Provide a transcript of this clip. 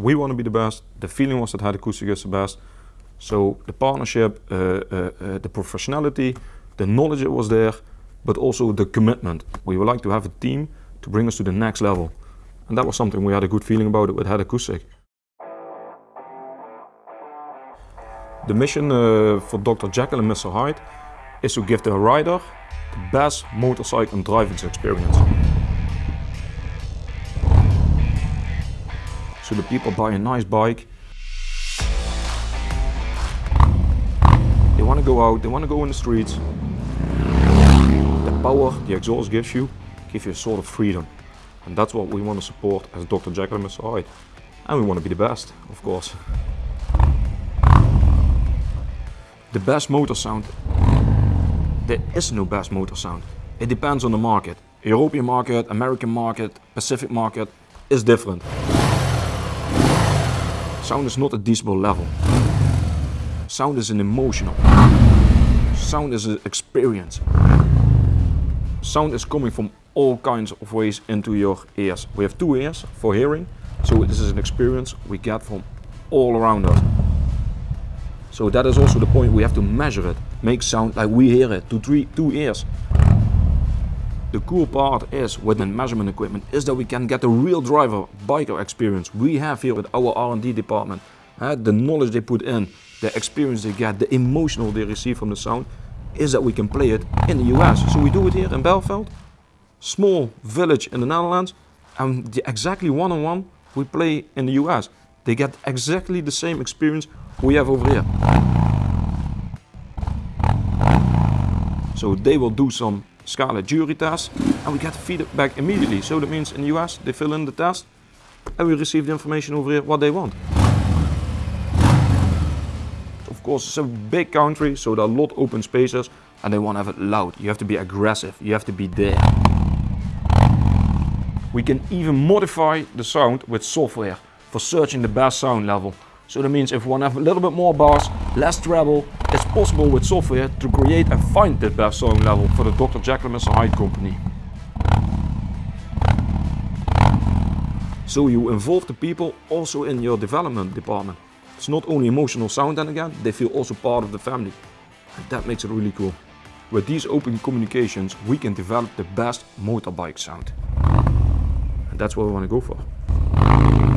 we want to be the best. The feeling was that Acoustic is the best. So the partnership, uh, uh, uh, the professionality, the knowledge that was there, but also the commitment. We would like to have a team to bring us to the next level. And that was something we had a good feeling about it with Acoustic. The mission uh, for Dr. Jekyll and Mr. Hyde is to give the rider the best motorcycle driving experience. So the people buy a nice bike. They want to go out, they want to go in the streets. The power the exhaust gives you, gives you a sort of freedom. And that's what we want to support as Dr. Jekyll and. Hyde. And we want to be the best, of course. The best motor sound. There is no best motor sound. It depends on the market. European market, American market, Pacific market is different. Sound is not a decibel level. Sound is an emotional. Sound is an experience. Sound is coming from all kinds of ways into your ears. We have two ears for hearing, so this is an experience we get from all around us. So that is also the point, we have to measure it, make sound like we hear it, to three, two ears. The cool part is with the measurement equipment is that we can get a real driver biker experience we have here with our R&D department. Uh, the knowledge they put in, the experience they get, the emotional they receive from the sound is that we can play it in the US. So we do it here in Belfeld, small village in the Netherlands and the exactly one-on-one -on -one we play in the US. They get exactly the same experience we have over here. So they will do some Scala jury test and we get the feedback back immediately. So that means in the US they fill in the test and we receive the information over here what they want. Of course it's a big country so there are a lot open spaces and they want to have it loud. You have to be aggressive, you have to be there. We can even modify the sound with software for searching the best sound level. So that means if one have a little bit more bars, less treble, it's possible with software to create and find the best sound level for the Dr. Jekyll and Mr. Hyde company. So you involve the people also in your development department. It's not only emotional sound then again, they feel also part of the family. And that makes it really cool. With these open communications, we can develop the best motorbike sound. And that's what we want to go for.